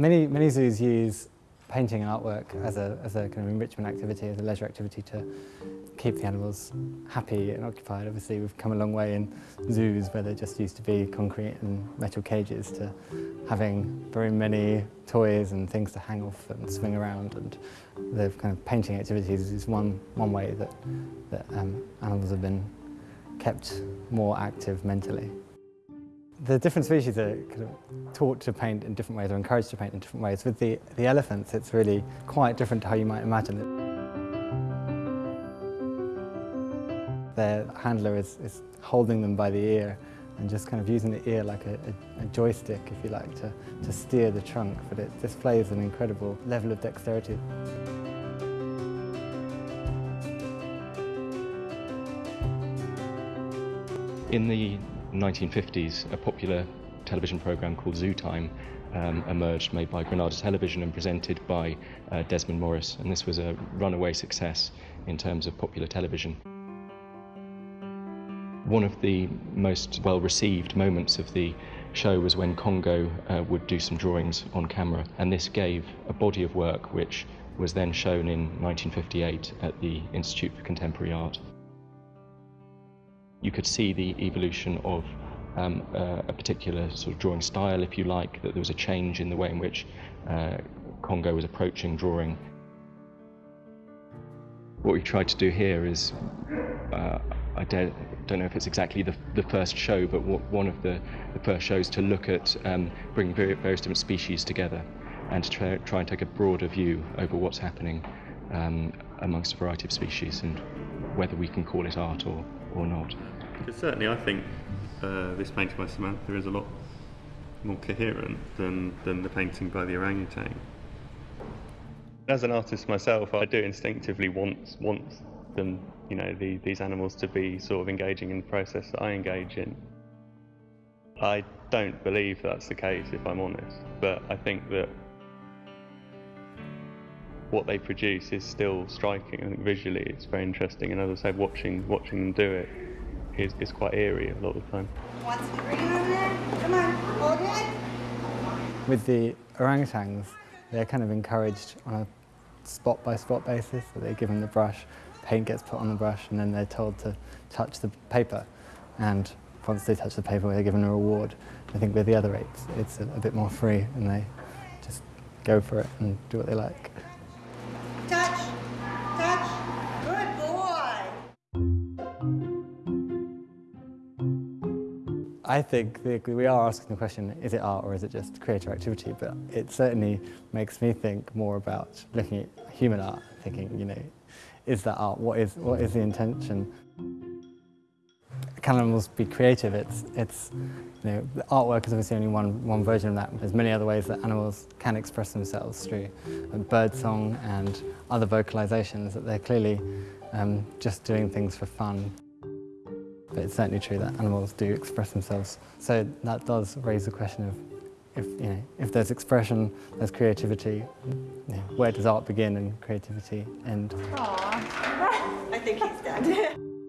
Many, many zoos use painting and artwork as a, as a kind of enrichment activity, as a leisure activity to keep the animals happy and occupied. Obviously we've come a long way in zoos where there just used to be concrete and metal cages to having very many toys and things to hang off and swing around and the kind of painting activities is one, one way that, that um, animals have been kept more active mentally. The different species are kind of taught to paint in different ways or encouraged to paint in different ways. With the, the elephants, it's really quite different to how you might imagine it. Their handler is, is holding them by the ear and just kind of using the ear like a, a, a, joystick, if you like, to, to steer the trunk, but it displays an incredible level of dexterity. In the 1950s, a popular television programme called Zoo Time um, emerged, made by Granada Television and presented by uh, Desmond Morris, and this was a runaway success in terms of popular television. One of the most well-received moments of the show was when Congo uh, would do some drawings on camera, and this gave a body of work which was then shown in 1958 at the Institute for Contemporary Art you could see the evolution of um, uh, a particular sort of drawing style, if you like, that there was a change in the way in which uh, Congo was approaching drawing. What we tried to do here is, uh, I don't, don't, know if it's exactly the, the first show, but one of the, the, first shows to look at um, bringing various different species together and to try, try, and take a broader view over what's happening um, amongst a variety of species and whether we can call it art or, or not. Because certainly I think uh, this painting by Samantha is a lot more coherent than, than the painting by the orangutan. As an artist myself, I do instinctively want, want them, you know, the, these animals to be sort of engaging in the process that I engage in. I don't believe that's the case, if I'm honest, but I think that what they produce is still striking. I think visually it's very interesting, and as I said, watching watching them do it is, is quite eerie a lot of the time. Come on, hold it. With the orangutans, they're kind of encouraged on a spot by spot basis. So they're given the brush, paint gets put on the brush, and then they're told to touch the paper. And once they touch the paper, they're given a reward. I think with the other apes, it's a, a bit more free, and they just go for it and do what they like. I think we are asking the question, is it art or is it just creative activity? But it certainly makes me think more about looking at human art, thinking, you know, is that art? What is, what is the intention? Can animals be creative? It's, it's, you know, the artwork is obviously only one, one version of that. There's many other ways that animals can express themselves through bird song and other vocalizations that they're clearly um, just doing things for fun. But it's certainly true that animals do express themselves. So that does raise the question of if, you know, if there's expression, there's creativity, you know, where does art begin and creativity end? Aww. I think he's dead.